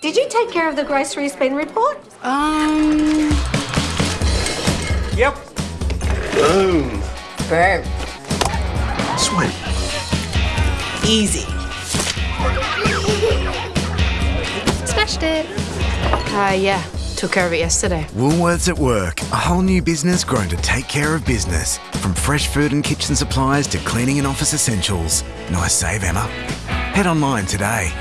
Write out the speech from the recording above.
Did you take care of the grocery spend report? Um. Yep. Boom. Boom. Sweet. Easy. Smashed it. Uh, yeah. Took care of it yesterday. Woolworths at Work, a whole new business grown to take care of business. From fresh food and kitchen supplies to cleaning and office essentials. Nice save, Emma. Head online today.